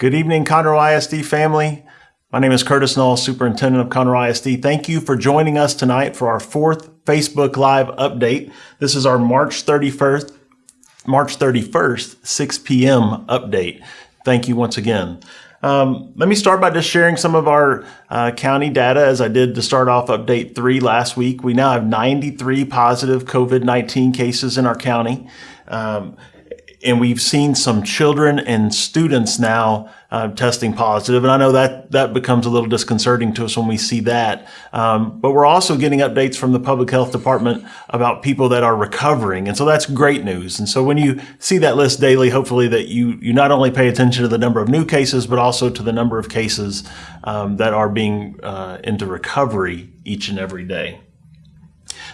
Good evening, Conroe ISD family. My name is Curtis Null, Superintendent of Conroe ISD. Thank you for joining us tonight for our fourth Facebook Live update. This is our March 31st, March 31st, 6 p.m. update. Thank you once again. Um, let me start by just sharing some of our uh, county data as I did to start off update three last week. We now have 93 positive COVID-19 cases in our county. Um, and we've seen some children and students now uh, testing positive, and I know that that becomes a little disconcerting to us when we see that. Um, but we're also getting updates from the public health department about people that are recovering, and so that's great news. And so when you see that list daily, hopefully that you you not only pay attention to the number of new cases, but also to the number of cases um, that are being uh, into recovery each and every day.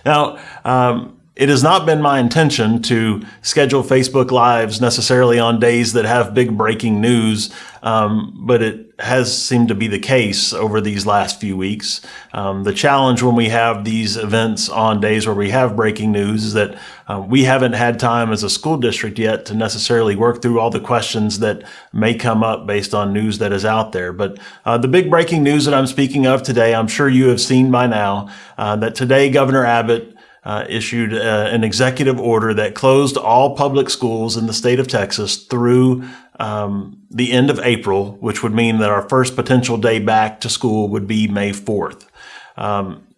Now. Um, it has not been my intention to schedule Facebook Lives necessarily on days that have big breaking news, um, but it has seemed to be the case over these last few weeks. Um, the challenge when we have these events on days where we have breaking news is that uh, we haven't had time as a school district yet to necessarily work through all the questions that may come up based on news that is out there. But uh, the big breaking news that I'm speaking of today, I'm sure you have seen by now, uh, that today Governor Abbott uh, issued uh, an executive order that closed all public schools in the state of Texas through um, the end of April, which would mean that our first potential day back to school would be May 4th. Um,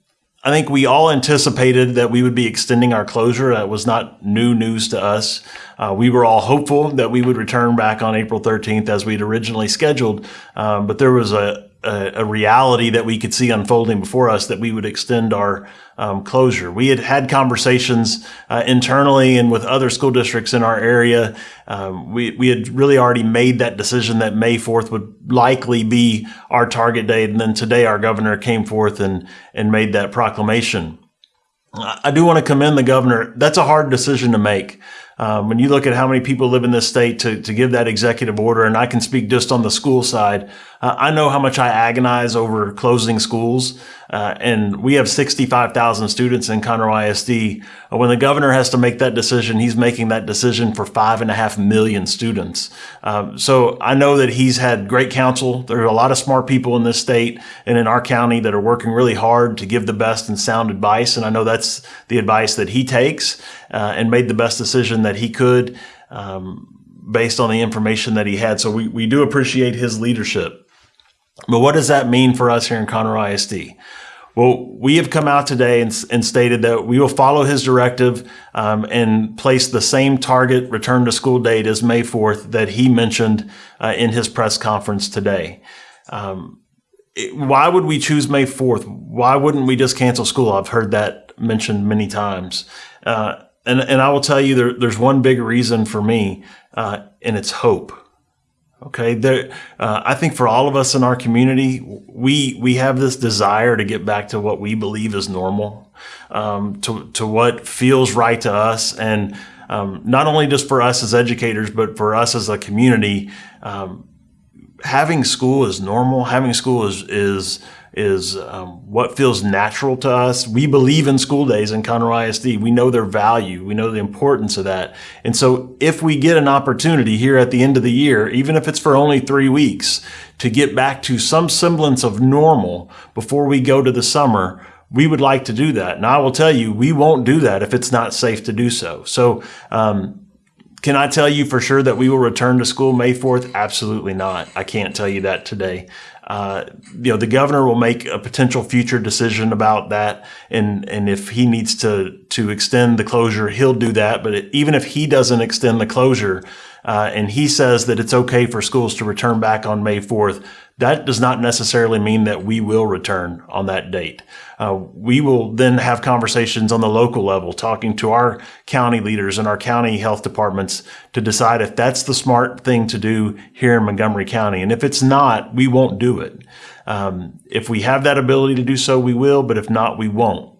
I think we all anticipated that we would be extending our closure. That was not new news to us. Uh, we were all hopeful that we would return back on April 13th as we'd originally scheduled, um, but there was a, a, a, reality that we could see unfolding before us that we would extend our um, closure. We had had conversations uh, internally and with other school districts in our area. Um, we, we had really already made that decision that May 4th would likely be our target date. And then today our governor came forth and, and made that proclamation. I do want to commend the governor. That's a hard decision to make. Um, when you look at how many people live in this state to, to give that executive order, and I can speak just on the school side, uh, I know how much I agonize over closing schools. Uh, and we have 65,000 students in Conroe ISD. Uh, when the governor has to make that decision, he's making that decision for five and a half million students. Um, so I know that he's had great counsel. There are a lot of smart people in this state and in our county that are working really hard to give the best and sound advice. And I know that's the advice that he takes uh, and made the best decision that he could um, based on the information that he had. So we, we do appreciate his leadership. But what does that mean for us here in Conroe ISD? Well, we have come out today and, and stated that we will follow his directive um, and place the same target return to school date as May 4th that he mentioned uh, in his press conference today. Um, it, why would we choose May 4th? Why wouldn't we just cancel school? I've heard that mentioned many times. Uh, and, and I will tell you, there, there's one big reason for me, uh, and it's hope. Okay, there. Uh, I think for all of us in our community, we we have this desire to get back to what we believe is normal, um, to to what feels right to us, and um, not only just for us as educators, but for us as a community. Um, having school is normal. Having school is is is um, what feels natural to us. We believe in school days in Conroe ISD. We know their value. We know the importance of that. And so if we get an opportunity here at the end of the year, even if it's for only three weeks, to get back to some semblance of normal before we go to the summer, we would like to do that. And I will tell you, we won't do that if it's not safe to do so. So, um, can I tell you for sure that we will return to school May 4th? Absolutely not. I can't tell you that today. Uh, you know, the governor will make a potential future decision about that. And, and if he needs to, to extend the closure, he'll do that. But even if he doesn't extend the closure, uh, and he says that it's okay for schools to return back on May 4th, that does not necessarily mean that we will return on that date. Uh, we will then have conversations on the local level, talking to our county leaders and our county health departments to decide if that's the smart thing to do here in Montgomery County. And if it's not, we won't do it. Um, if we have that ability to do so, we will, but if not, we won't.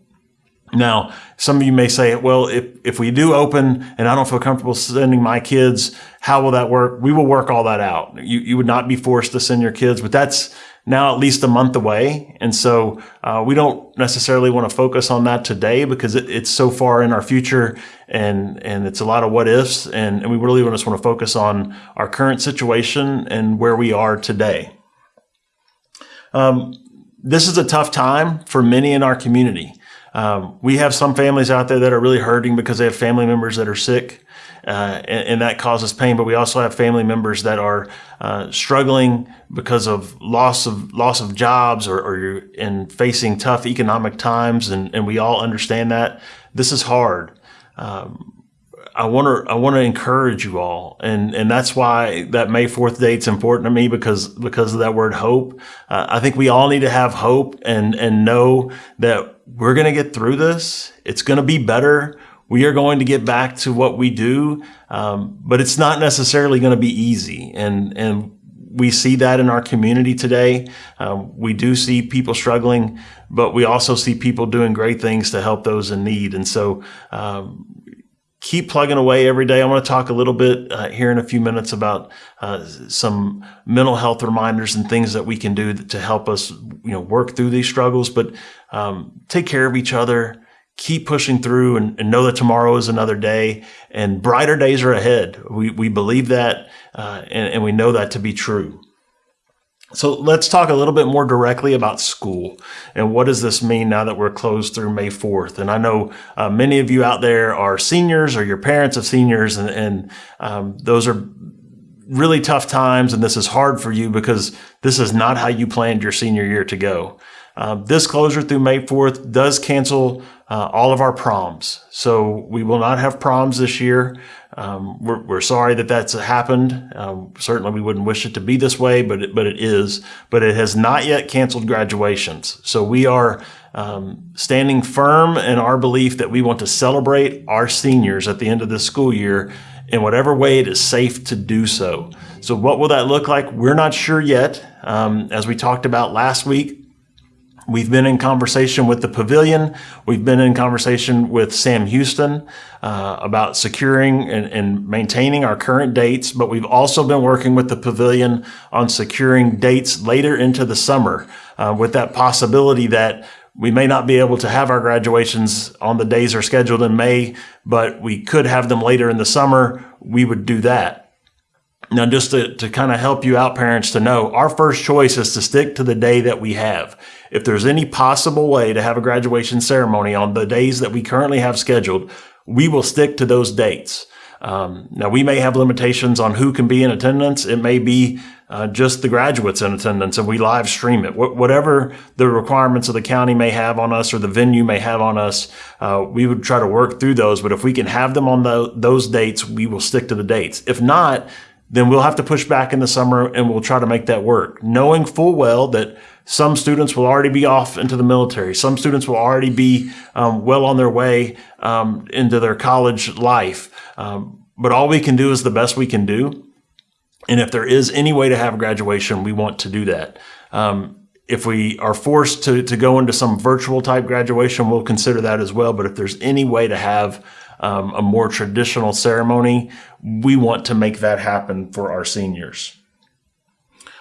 Now, some of you may say, well, if, if we do open and I don't feel comfortable sending my kids, how will that work? We will work all that out. You, you would not be forced to send your kids, but that's now at least a month away. And so uh, we don't necessarily want to focus on that today because it, it's so far in our future and, and it's a lot of what ifs. And, and we really just want to focus on our current situation and where we are today. Um, this is a tough time for many in our community. Um, we have some families out there that are really hurting because they have family members that are sick, uh, and, and, that causes pain. But we also have family members that are uh, struggling because of loss of loss of jobs or, or you're in facing tough economic times, and, and we all understand that this is hard. Um, I want to I want to encourage you all, and and that's why that May Fourth date's important to me because because of that word hope. Uh, I think we all need to have hope and and know that we're going to get through this. It's going to be better. We are going to get back to what we do, um, but it's not necessarily going to be easy. And and we see that in our community today. Um, we do see people struggling, but we also see people doing great things to help those in need. And so, um, keep plugging away every day. I want to talk a little bit uh, here in a few minutes about uh, some mental health reminders and things that we can do to help us, you know, work through these struggles. But um, take care of each other. Keep pushing through and, and, know that tomorrow is another day and brighter days are ahead. We, we believe that uh, and, and we know that to be true. So let's talk a little bit more directly about school and what does this mean now that we're closed through May 4th? And I know uh, many of you out there are seniors or your parents of seniors and, and um, those are really tough times and this is hard for you because this is not how you planned your senior year to go. Uh, this closure through May 4th does cancel uh, all of our proms. So we will not have proms this year. Um, we're, we're, sorry that that's happened. Um, certainly we wouldn't wish it to be this way, but it, but it is. But it has not yet canceled graduations. So we are um, standing firm in our belief that we want to celebrate our seniors at the end of this school year in whatever way it is safe to do so. So what will that look like? We're not sure yet. Um, as we talked about last week, We've been in conversation with the pavilion. We've been in conversation with Sam Houston uh, about securing and, and, maintaining our current dates, but we've also been working with the pavilion on securing dates later into the summer uh, with that possibility that we may not be able to have our graduations on the days are scheduled in May, but we could have them later in the summer. We would do that. Now, just to, to kind of help you out, parents, to know our first choice is to stick to the day that we have. If there's any possible way to have a graduation ceremony on the days that we currently have scheduled, we will stick to those dates. Um, now, we may have limitations on who can be in attendance. It may be uh, just the graduates in attendance and we live stream it. Wh- whatever the requirements of the county may have on us or the venue may have on us, uh, we would try to work through those. But if we can have them on the, those dates, we will stick to the dates. If not, then we'll have to push back in the summer and we'll try to make that work, knowing full well that some students will already be off into the military. Some students will already be um, well on their way um, into their college life. Um, but all we can do is the best we can do. And if there is any way to have graduation, we want to do that. Um, if we are forced to, to go into some virtual type graduation, we'll consider that as well. But if there's any way to have um, a more traditional ceremony, we want to make that happen for our seniors.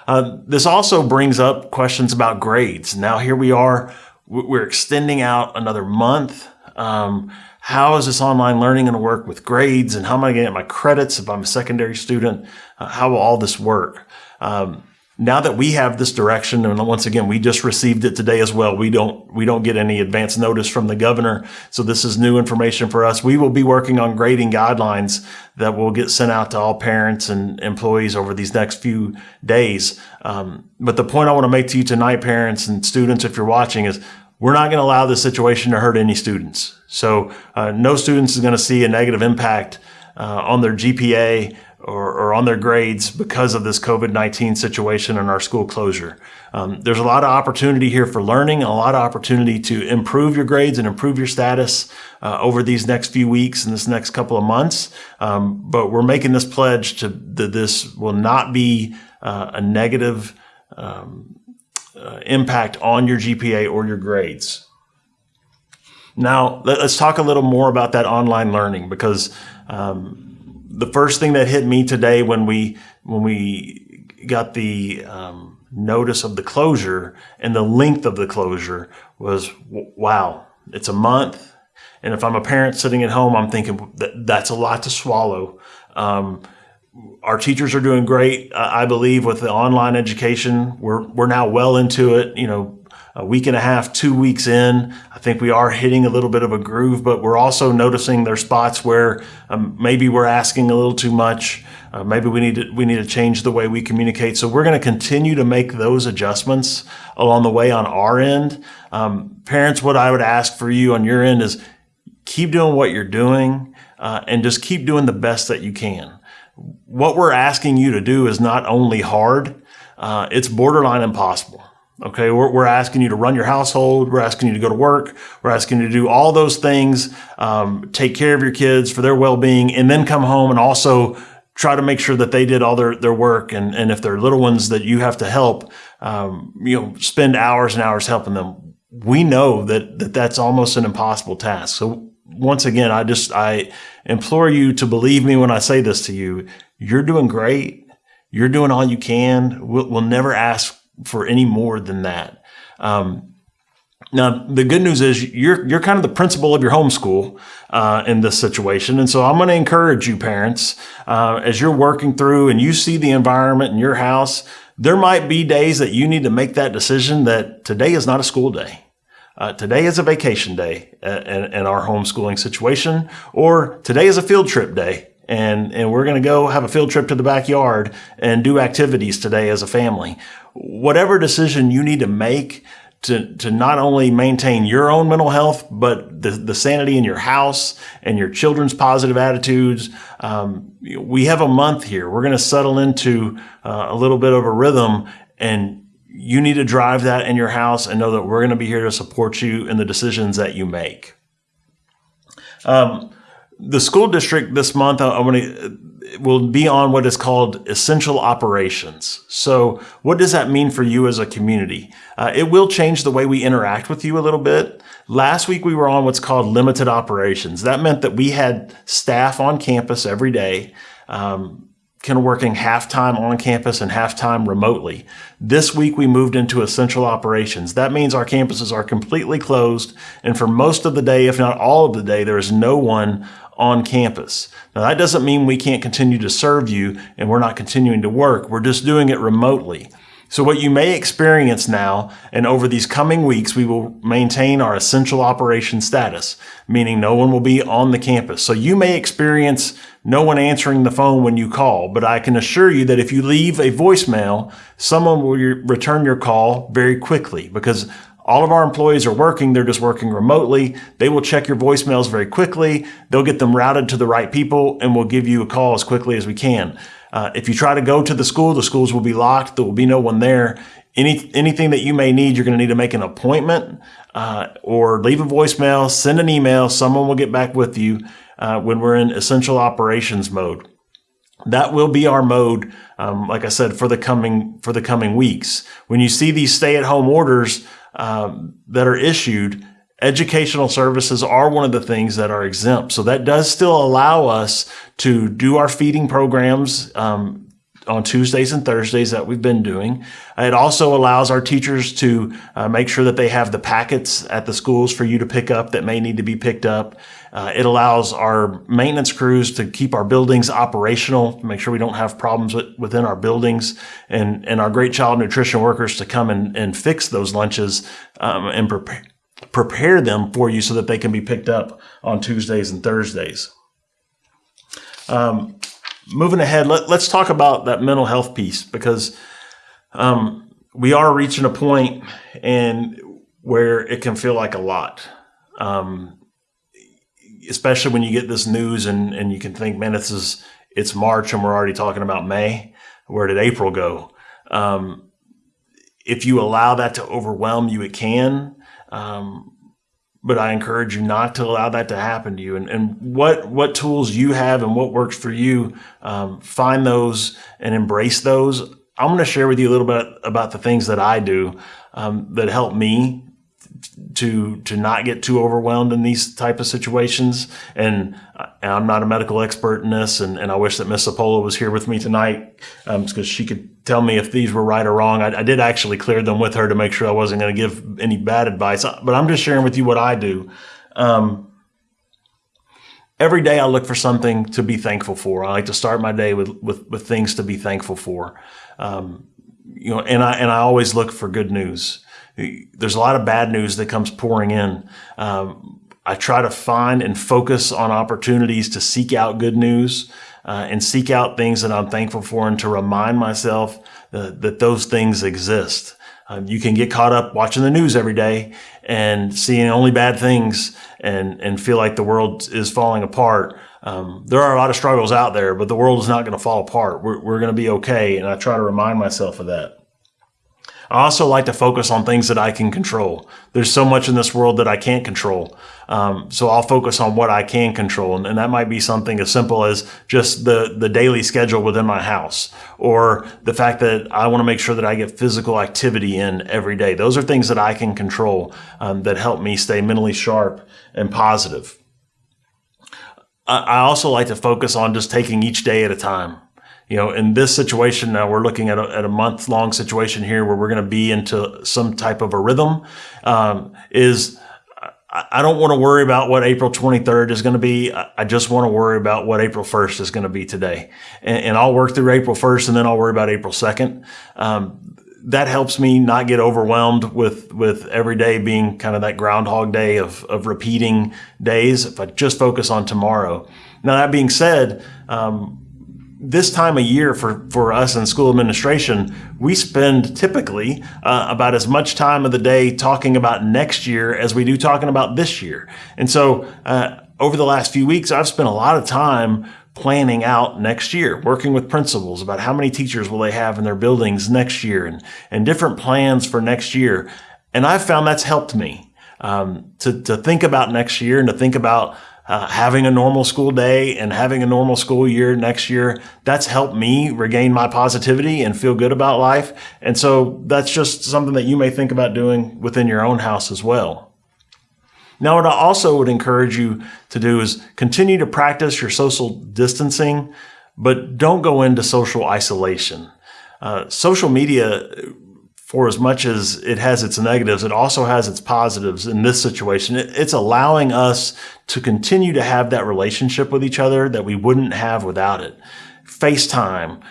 Uh, this also brings up questions about grades. Now, here we are, we're extending out another month. Um, how is this online learning going to work with grades and how am I going to get my credits if I'm a secondary student? Uh, how will all this work? Um, now that we have this direction, and once again, we just received it today as well. We don't, we don't get any advance notice from the governor. So this is new information for us. We will be working on grading guidelines that will get sent out to all parents and employees over these next few days. Um, but the point I want to make to you tonight, parents and students, if you're watching is we're not going to allow this situation to hurt any students. So uh, no students is going to see a negative impact uh, on their GPA or, or, on their grades because of this COVID-19 situation and our school closure. Um, there's a lot of opportunity here for learning, a lot of opportunity to improve your grades and improve your status uh, over these next few weeks and this next couple of months. Um, but we're making this pledge to that this will not be uh, a negative um, uh, impact on your GPA or your grades. Now, let's talk a little more about that online learning because um, the first thing that hit me today when we when we got the um, notice of the closure and the length of the closure was wow, it's a month. And if I'm a parent sitting at home, I'm thinking that that's a lot to swallow. Um, our teachers are doing great, I believe, with the online education. We're we're now well into it. You know, a week and a half, two weeks in, I think we are hitting a little bit of a groove. But we're also noticing there's spots where um, maybe we're asking a little too much. Uh, maybe we need to we need to change the way we communicate. So we're going to continue to make those adjustments along the way on our end. Um, parents, what I would ask for you on your end is keep doing what you're doing uh, and just keep doing the best that you can what we're asking you to do is not only hard, uh, it's borderline impossible. Okay, we're, we're, asking you to run your household. We're asking you to go to work. We're asking you to do all those things, um, take care of your kids for their well-being, and then come home and also try to make sure that they did all their, their work. And, and if they're little ones that you have to help, um, you know, spend hours and hours helping them. We know that, that that's almost an impossible task. So once again, I just, I implore you to believe me when I say this to you. You're doing great. You're doing all you can. We'll, we'll never ask for any more than that. Um, now, the good news is you're you're kind of the principal of your homeschool uh, in this situation, and so I'm going to encourage you, parents, uh, as you're working through and you see the environment in your house. There might be days that you need to make that decision that today is not a school day. Uh, today is a vacation day uh, in, in, our homeschooling situation, or today is a field trip day. And, and we're going to go have a field trip to the backyard and do activities today as a family. Whatever decision you need to make to, to not only maintain your own mental health, but the, the sanity in your house and your children's positive attitudes. Um, we have a month here. We're going to settle into uh, a little bit of a rhythm and you need to drive that in your house and know that we're going to be here to support you in the decisions that you make. Um, the school district this month, I, want to will be on what is called essential operations. So, what does that mean for you as a community? Uh, it will change the way we interact with you a little bit. Last week we were on what's called limited operations. That meant that we had staff on campus every day. Um, kind of working half time on campus and half time remotely. This week we moved into essential operations. That means our campuses are completely closed and for most of the day, if not all of the day, there is no one on campus. Now that doesn't mean we can't continue to serve you and we're not continuing to work. We're just doing it remotely. So what you may experience now and over these coming weeks, we will maintain our essential operation status, meaning no one will be on the campus. So you may experience no one answering the phone when you call, but I can assure you that if you leave a voicemail, someone will return your call very quickly because all of our employees are working. They're just working remotely. They will check your voicemails very quickly. They'll get them routed to the right people and we'll give you a call as quickly as we can. Uh, if you try to go to the school, the schools will be locked. There will be no one there. Any, anything that you may need, you're going to need to make an appointment uh, or leave a voicemail, send an email. Someone will get back with you uh, when we're in essential operations mode. That will be our mode, um, like I said, for the coming for the coming weeks. When you see these stay-at-home orders um, that are issued, educational services are one of the things that are exempt. So that does still allow us to do our feeding programs um, on Tuesdays and Thursdays that we've been doing. It also allows our teachers to uh, make sure that they have the packets at the schools for you to pick up that may need to be picked up. Uh, it allows our maintenance crews to keep our buildings operational, make sure we don't have problems with, within our buildings, and, and our great child nutrition workers to come and, and fix those lunches um, and prepare prepare them for you so that they can be picked up on Tuesdays and Thursdays. Um, moving ahead, let, us talk about that mental health piece because um, we are reaching a point and where it can feel like a lot. Um, especially when you get this news and, and you can think, man, this is it's March and we're already talking about May. Where did April go? Um, if you allow that to overwhelm you, it can. Um, but I encourage you not to allow that to happen to you. And, and what what tools you have and what works for you, um, find those and embrace those. I'm going to share with you a little bit about the things that I do um, that help me to to not get too overwhelmed in these type of situations. And I'm not a medical expert in this, and, and I wish that Miss Apola was here with me tonight because um, she could tell me if these were right or wrong. I, I did actually clear them with her to make sure I wasn't going to give any bad advice, but I'm just sharing with you what I do. Um, every day I look for something to be thankful for. I like to start my day with, with, with things to be thankful for. Um, you know, and I, and I always look for good news. There's a lot of bad news that comes pouring in. Um, I try to find and focus on opportunities to seek out good news uh, and seek out things that I'm thankful for and to remind myself that those things exist. Um, you can get caught up watching the news every day and seeing only bad things and, and feel like the world is falling apart. Um, there are a lot of struggles out there, but the world is not going to fall apart. We're, we're going to be okay. And I try to remind myself of that. I also like to focus on things that I can control. There's so much in this world that I can't control. Um, so I'll focus on what I can control. And, and, that might be something as simple as just the, the daily schedule within my house or the fact that I want to make sure that I get physical activity in every day. Those are things that I can control um, that help me stay mentally sharp and positive. I, I also like to focus on just taking each day at a time you know, in this situation now, we're looking at a, at a month long situation here where we're going to be into some type of a rhythm. Um, is I don't want to worry about what April 23rd is going to be. I just want to worry about what April 1st is going to be today. And, and I'll work through April 1st and then I'll worry about April 2nd. Um, that helps me not get overwhelmed with, with every day being kind of that groundhog day of, of repeating days. If I just focus on tomorrow. Now, that being said, um, this time of year for, for us in school administration, we spend typically uh, about as much time of the day talking about next year as we do talking about this year. And so uh, over the last few weeks, I've spent a lot of time planning out next year, working with principals about how many teachers will they have in their buildings next year and, and different plans for next year. And I've found that's helped me um, to, to think about next year and to think about uh, having a normal school day and having a normal school year next year, that's helped me regain my positivity and feel good about life. And so that's just something that you may think about doing within your own house as well. Now, what I also would encourage you to do is continue to practice your social distancing, but don't go into social isolation. Uh, social media for as much as it has its negatives, it also has its positives in this situation. it's allowing us to continue to have that relationship with each other that we wouldn't have without it. FaceTime,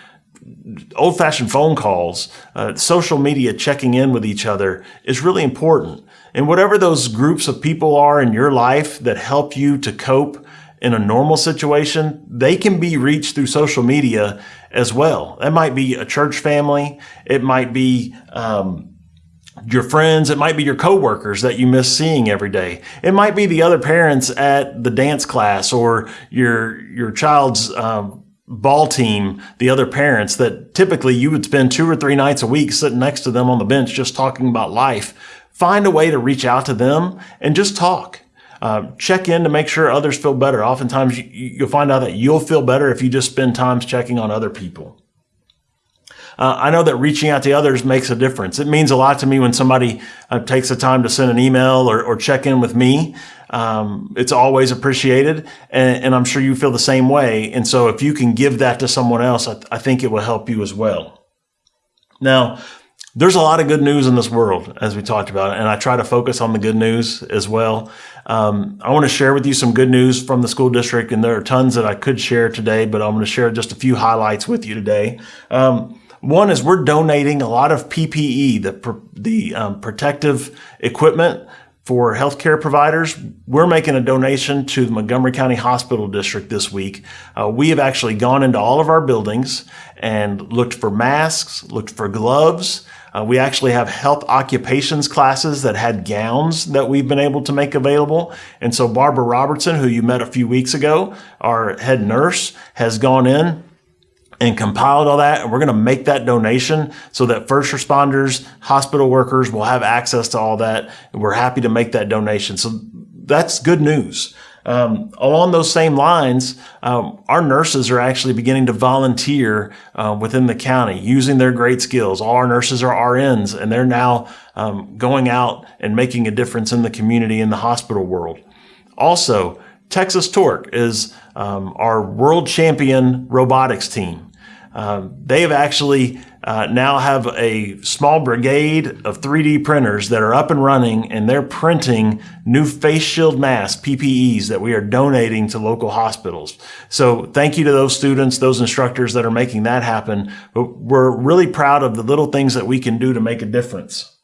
old fashioned phone calls, uh, social media checking in with each other is really important. And whatever those groups of people are in your life that help you to cope in a normal situation, they can be reached through social media as well. That might be a church family. It might be, um, your friends, it might be your coworkers that you miss seeing every day. It might be the other parents at the dance class or your your child's um, ball team, the other parents that typically you would spend two or three nights a week sitting next to them on the bench just talking about life. Find a way to reach out to them and just talk. Uh, check in to make sure others feel better. Oftentimes, you, you'll find out that you'll feel better if you just spend times checking on other people. Uh, I know that reaching out to others makes a difference. It means a lot to me when somebody uh, takes the time to send an email or, or check in with me. Um, it's always appreciated, and, and, I'm sure you feel the same way. And so, if you can give that to someone else, I, th- I think it will help you as well. Now, there's a lot of good news in this world, as we talked about, and I try to focus on the good news as well. Um, I want to share with you some good news from the school district, and there are tons that I could share today, but I'm going to share just a few highlights with you today. Um, one is we're donating a lot of PPE, the, the um, protective equipment for healthcare providers. We're making a donation to the Montgomery County Hospital District this week. Uh, we have actually gone into all of our buildings and looked for masks, looked for gloves, uh, we actually have health occupations classes that had gowns that we've been able to make available. And so Barbara Robertson, who you met a few weeks ago, our head nurse, has gone in and compiled all that. And we're going to make that donation so that first responders, hospital workers will have access to all that. And we're happy to make that donation. So that's good news. Um, along those same lines, um, our nurses are actually beginning to volunteer uh, within the county using their great skills. All our nurses are RNs, and they're now um, going out and making a difference in the community in the hospital world. Also, Texas Torque is um, our world champion robotics team. Um, they have actually uh, now have a small brigade of 3D printers that are up and running, and they're printing new face shield masks, PPEs, that we are donating to local hospitals. So thank you to those students, those instructors that are making that happen. But we're really proud of the little things that we can do to make a difference.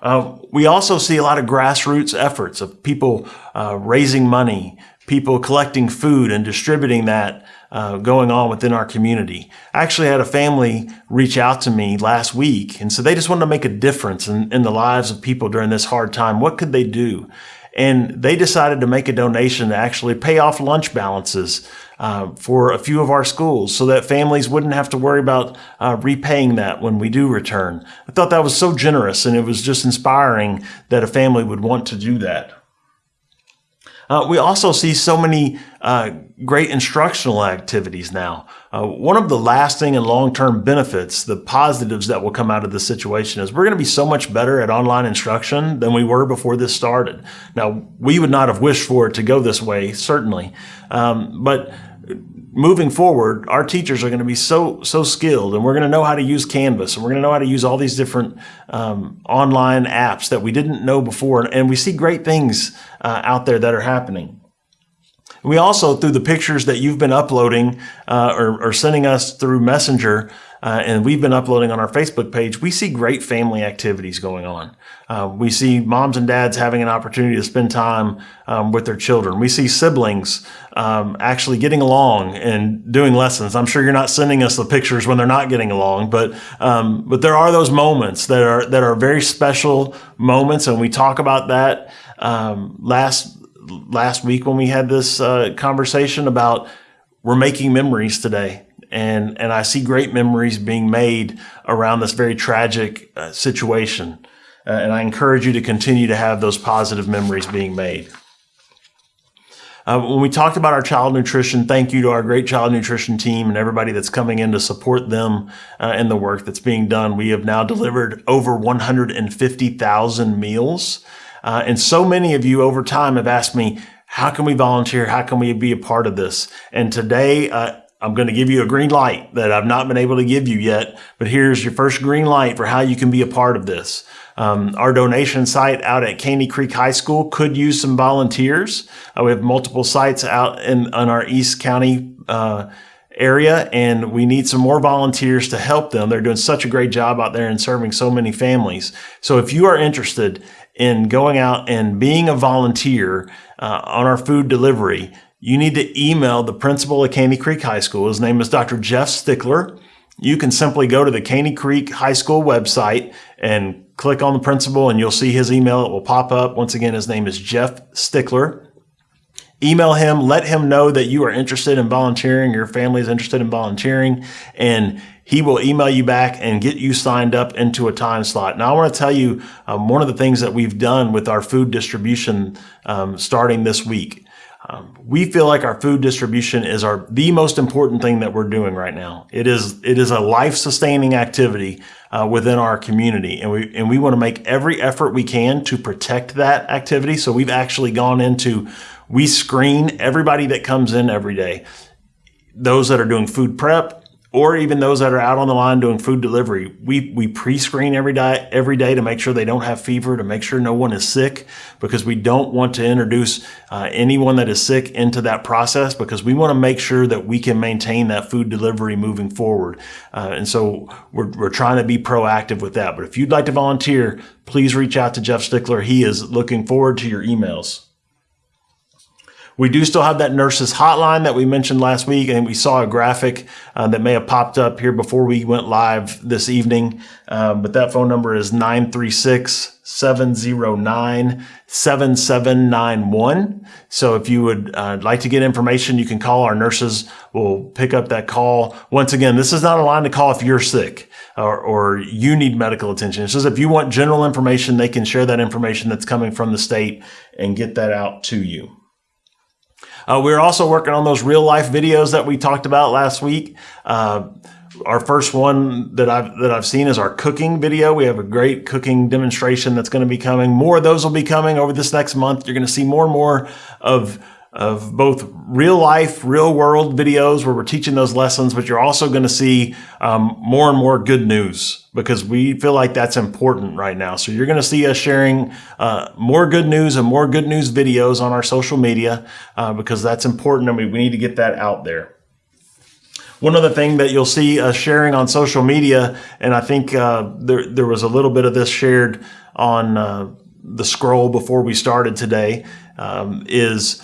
Uh, we also see a lot of grassroots efforts of people uh, raising money, people collecting food and distributing that uh, going on within our community. I actually had a family reach out to me last week and so they just wanted to make a difference in, in the lives of people during this hard time. What could they do? And they decided to make a donation to actually pay off lunch balances uh, for a few of our schools so that families wouldn't have to worry about uh, repaying that when we do return. I thought that was so generous and it was just inspiring that a family would want to do that. Uh, we also see so many uh, great instructional activities now. Uh, one of the lasting and long-term benefits, the positives that will come out of this situation is we're going to be so much better at online instruction than we were before this started. Now, we would not have wished for it to go this way, certainly, um, but moving forward, our teachers are going to be so so skilled, and we're going to know how to use Canvas, and we're going to know how to use all these different um, online apps that we didn't know before, and we see great things uh, out there that are happening. We also, through the pictures that you've been uploading uh, or, or, sending us through Messenger, uh, and we've been uploading on our Facebook page, we see great family activities going on. Uh, we see moms and dads having an opportunity to spend time um, with their children. We see siblings um, actually getting along and doing lessons. I'm sure you're not sending us the pictures when they're not getting along, but um, but there are those moments that are that are very special moments, and we talk about that um, last last week when we had this uh, conversation about we're making memories today and and I see great memories being made around this very tragic uh, situation. Uh, and I encourage you to continue to have those positive memories being made. Uh, when we talked about our child nutrition, thank you to our great child nutrition team and everybody that's coming in to support them uh, in the work that's being done. We have now delivered over 150,000 meals. Uh, and so many of you over time have asked me, how can we volunteer? How can we be a part of this? And today, uh, I'm going to give you a green light that I've not been able to give you yet, but here's your first green light for how you can be a part of this. Um, our donation site out at Caney Creek High School could use some volunteers. Uh, we have multiple sites out in, in our East County uh, area, and we need some more volunteers to help them. They're doing such a great job out there and serving so many families. So if you are interested in going out and being a volunteer uh, on our food delivery, you need to email the principal at Caney Creek High School. His name is Dr. Jeff Stickler. You can simply go to the Caney Creek High School website and click on the principal and you'll see his email. It will pop up. Once again, his name is Jeff Stickler. Email him, let him know that you are interested in volunteering, your family is interested in volunteering, and he will email you back and get you signed up into a time slot. Now, I want to tell you um, one of the things that we've done with our food distribution um, starting this week. Um, we feel like our food distribution is our the most important thing that we're doing right now. It is it is a life sustaining activity uh, within our community, and we and we want to make every effort we can to protect that activity. So we've actually gone into we screen everybody that comes in every day. Those that are doing food prep, or even those that are out on the line doing food delivery. We, we pre-screen every day, every day to make sure they don't have fever, to make sure no one is sick, because we don't want to introduce uh, anyone that is sick into that process because we want to make sure that we can maintain that food delivery moving forward. Uh, and so we're, we're trying to be proactive with that. But if you'd like to volunteer, please reach out to Jeff Stickler. He is looking forward to your emails. We do still have that nurses hotline that we mentioned last week, and we saw a graphic uh, that may have popped up here before we went live this evening. Uh, but that phone number is 936 709 7791. So if you would uh, like to get information, you can call our nurses. We'll pick up that call. Once again, this is not a line to call if you're sick. Or, or, you need medical attention. It's just if you want general information, they can share that information that's coming from the state and get that out to you. Uh, we're also working on those real life videos that we talked about last week. Uh, our first one that I've that I've seen is our cooking video. We have a great cooking demonstration that's going to be coming. More of those will be coming over this next month. You're going to see more and more of of both real life, real world videos where we're teaching those lessons, but you're also going to see um, more and more good news because we feel like that's important right now. So you're going to see us sharing uh, more good news and more good news videos on our social media uh, because that's important and we, we need to get that out there. One other thing that you'll see us sharing on social media, and I think uh, there, there was a little bit of this shared on uh, the scroll before we started today, um, is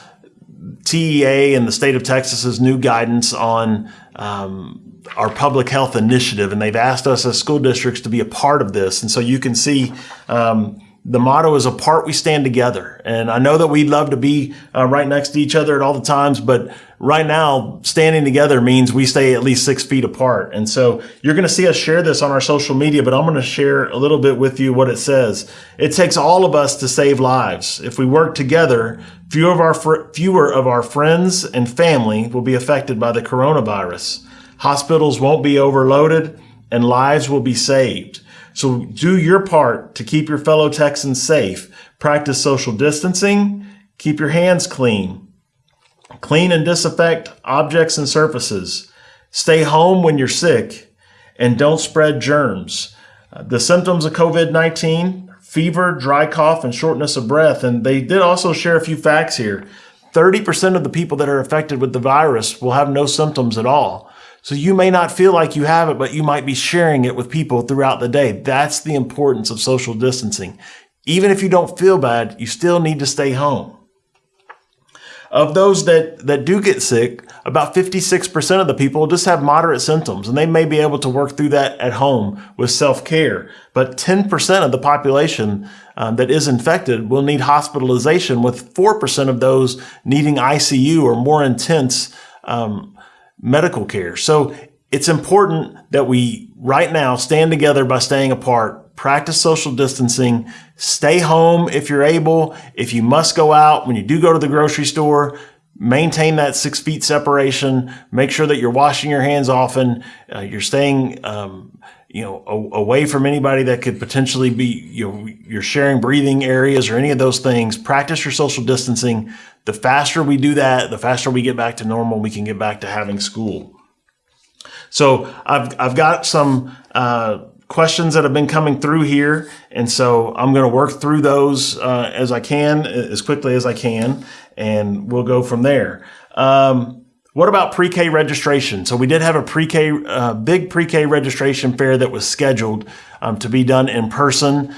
TEA and the state of Texas's new guidance on um, our public health initiative, and they've asked us as school districts to be a part of this. And so you can see um, the motto is apart we stand together. And I know that we'd love to be uh, right next to each other at all the times, but right now standing together means we stay at least six feet apart. And so you're going to see us share this on our social media, but I'm going to share a little bit with you what it says. It takes all of us to save lives. If we work together, fewer of our, fewer of our friends and family will be affected by the coronavirus. Hospitals won't be overloaded and lives will be saved. So do your part to keep your fellow Texans safe. Practice social distancing. Keep your hands clean. Clean and disinfect objects and surfaces. Stay home when you're sick and don't spread germs. Uh, the symptoms of COVID-19, fever, dry cough, and shortness of breath. And they did also share a few facts here. 30% of the people that are affected with the virus will have no symptoms at all. So you may not feel like you have it, but you might be sharing it with people throughout the day. That's the importance of social distancing. Even if you don't feel bad, you still need to stay home. Of those that, that do get sick, about 56% of the people just have moderate symptoms and they may be able to work through that at home with self-care. But 10% of the population um, that is infected will need hospitalization with 4% of those needing ICU or more intense um, medical care. So it's important that we right now stand together by staying apart, practice social distancing, stay home if you're able. If you must go out, when you do go to the grocery store, maintain that six feet separation. Make sure that you're washing your hands often. Uh, you're staying, um, you know, away from anybody that could potentially be, you know, you're sharing breathing areas or any of those things. Practice your social distancing. The faster we do that, the faster we get back to normal, we can get back to having school. So I've, I've got some uh, questions that have been coming through here. And so I'm going to work through those uh, as I can, as quickly as I can, and we'll go from there. Um, what about pre-K registration? So we did have a pre-K, uh, big pre-K registration fair that was scheduled um, to be done in person.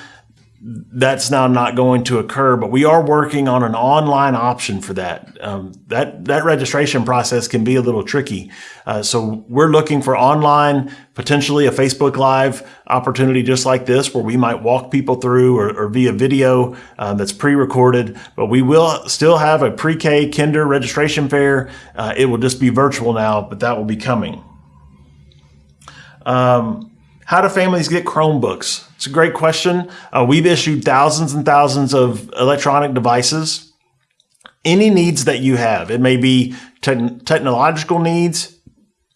That's now not going to occur, but we are working on an online option for that. Um, that that registration process can be a little tricky, uh, so we're looking for online, potentially a Facebook Live opportunity just like this, where we might walk people through or, or via video uh, that's pre-recorded. But we will still have a pre-K Kinder registration fair. Uh, it will just be virtual now, but that will be coming. Um, how do families get Chromebooks? It's a great question. Uh, we've issued thousands and thousands of electronic devices. Any needs that you have, it may be te technological needs,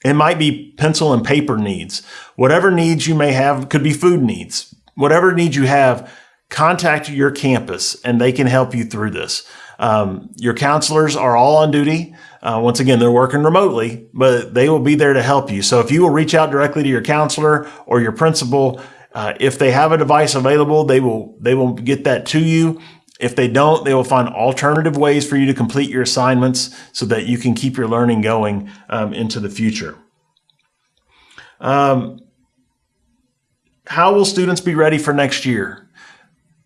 it might be pencil and paper needs. Whatever needs you may have, could be food needs. Whatever needs you have, contact your campus and they can help you through this. Um, your counselors are all on duty. Uh, once again, they're working remotely, but they will be there to help you. So if you will reach out directly to your counselor or your principal, uh, if they have a device available, they will they will get that to you. If they don't, they will find alternative ways for you to complete your assignments so that you can keep your learning going um, into the future. Um, how will students be ready for next year?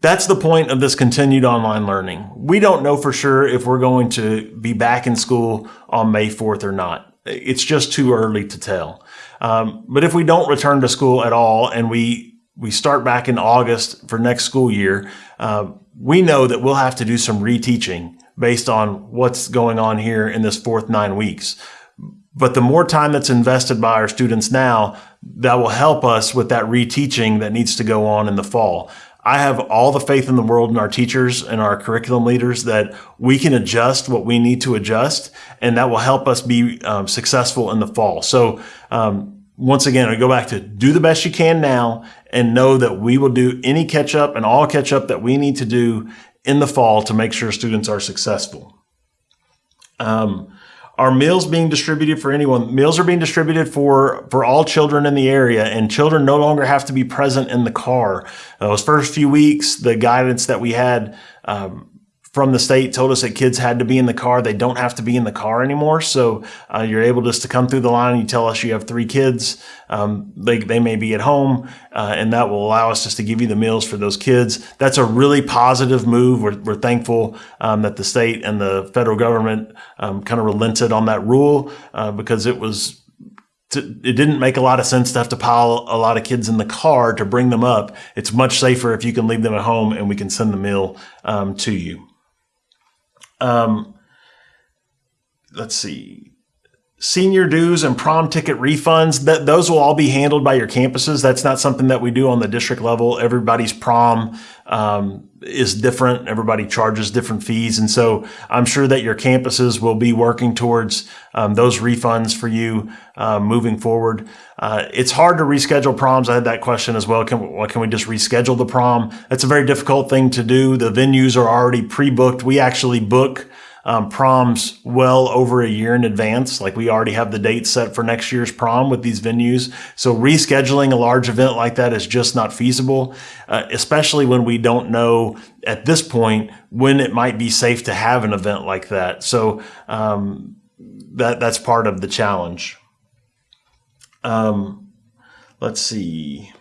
That's the point of this continued online learning. We don't know for sure if we're going to be back in school on May 4th or not. It's just too early to tell. Um, but if we don't return to school at all and we, we start back in August for next school year, uh, we know that we'll have to do some reteaching based on what's going on here in this fourth nine weeks. But the more time that's invested by our students now, that will help us with that reteaching that needs to go on in the fall. I have all the faith in the world in our teachers and our curriculum leaders that we can adjust what we need to adjust, and that will help us be um, successful in the fall. So, um, once again, I go back to do the best you can now and know that we will do any catch up and all catch up that we need to do in the fall to make sure students are successful. Um, are meals being distributed for anyone? Meals are being distributed for, for all children in the area and children no longer have to be present in the car. Those first few weeks, the guidance that we had, um, from the state told us that kids had to be in the car. They don't have to be in the car anymore. So uh, you're able just to come through the line. And you tell us you have three kids. Um, they, they may be at home, uh, and that will allow us just to give you the meals for those kids. That's a really positive move. We're, we're thankful um, that the state and the federal government um, kind of relented on that rule uh, because it was it didn't make a lot of sense to have to pile a lot of kids in the car to bring them up. It's much safer if you can leave them at home and we can send the meal um, to you. Um, let's see. Senior dues and prom ticket refunds, that those will all be handled by your campuses. That's not something that we do on the district level. Everybody's prom um, is different. Everybody charges different fees. And so I'm sure that your campuses will be working towards um, those refunds for you uh, moving forward. Uh, it's hard to reschedule proms. I had that question as well. Can, well, can we just reschedule the prom? That's a very difficult thing to do. The venues are already pre-booked. We actually book um, proms well over a year in advance. Like we already have the date set for next year's prom with these venues. So rescheduling a large event like that is just not feasible, uh, especially when we don't know at this point when it might be safe to have an event like that. So um, that that's part of the challenge. Um, let's see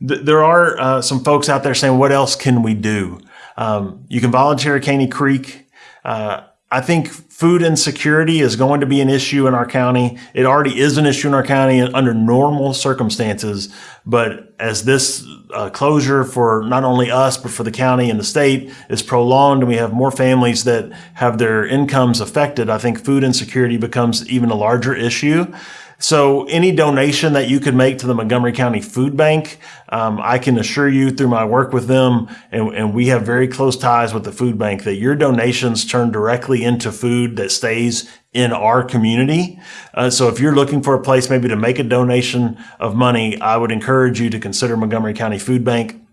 there are uh, some folks out there saying, what else can we do? Um, you can volunteer at Caney Creek. Uh, I think food insecurity is going to be an issue in our county. It already is an issue in our county under normal circumstances. But as this uh, closure for not only us, but for the county and the state is prolonged and we have more families that have their incomes affected, I think food insecurity becomes even a larger issue. So any donation that you could make to the Montgomery County Food Bank, um, I can assure you through my work with them, and, and, we have very close ties with the food bank, that your donations turn directly into food that stays in our community. Uh, so if you're looking for a place maybe to make a donation of money, I would encourage you to consider Montgomery County Food Bank.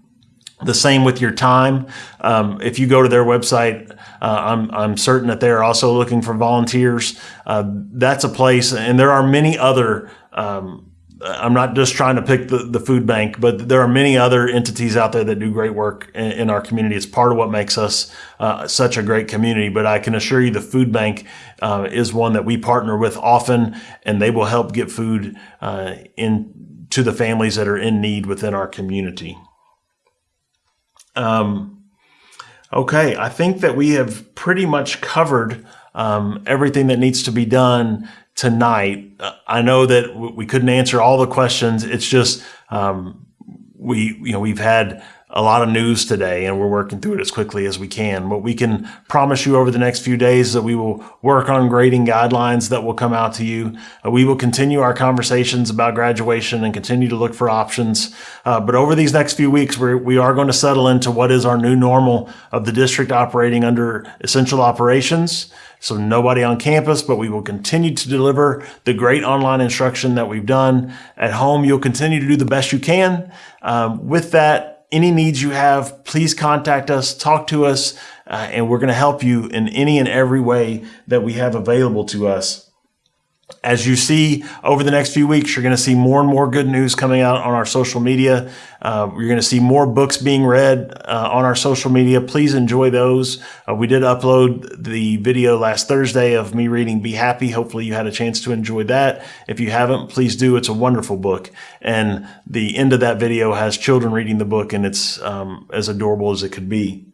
The same with your time. Um, if you go to their website, uh, I'm, I'm certain that they're also looking for volunteers. Uh, that's a place, and there are many other. Um, I'm not just trying to pick the, the food bank, but there are many other entities out there that do great work in, in our community. It's part of what makes us uh, such a great community. But I can assure you the food bank uh, is one that we partner with often, and they will help get food uh, in to the families that are in need within our community. Um, okay, I think that we have pretty much covered um, everything that needs to be done tonight. Uh, I know that we couldn't answer all the questions. It's just um, we, you know, we've had a lot of news today and we're working through it as quickly as we can. What we can promise you over the next few days that we will work on grading guidelines that will come out to you. Uh, we will continue our conversations about graduation and continue to look for options. Uh, but over these next few weeks, we're, we are going to settle into what is our new normal of the district operating under essential operations. So nobody on campus, but we will continue to deliver the great online instruction that we've done at home. You'll continue to do the best you can. Um, with that, any needs you have, please contact us, talk to us, uh, and we're going to help you in any and every way that we have available to us. As you see over the next few weeks, you're going to see more and more good news coming out on our social media. Uh, you're going to see more books being read uh, on our social media. Please enjoy those. Uh, we did upload the video last Thursday of me reading Be Happy. Hopefully you had a chance to enjoy that. If you haven't, please do. It's a wonderful book. And the end of that video has children reading the book and it's um, as adorable as it could be.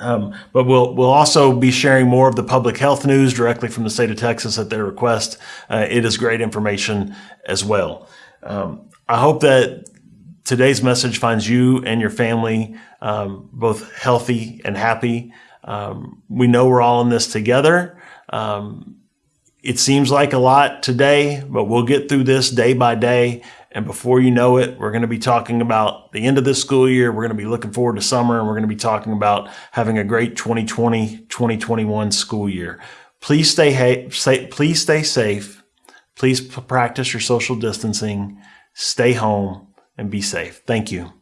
Um, but we'll we'll also be sharing more of the public health news directly from the state of Texas at their request. Uh, it is great information as well. Um, I hope that today's message finds you and your family um, both healthy and happy. Um, we know we're all in this together. Um, It seems like a lot today, but we'll get through this day by day. And before you know it, we're going to be talking about the end of this school year. We're going to be looking forward to summer and we're going to be talking about having a great 2020 2021 school year. Please stay, ha- please stay safe. Please practice your social distancing. Stay home and be safe. Thank you.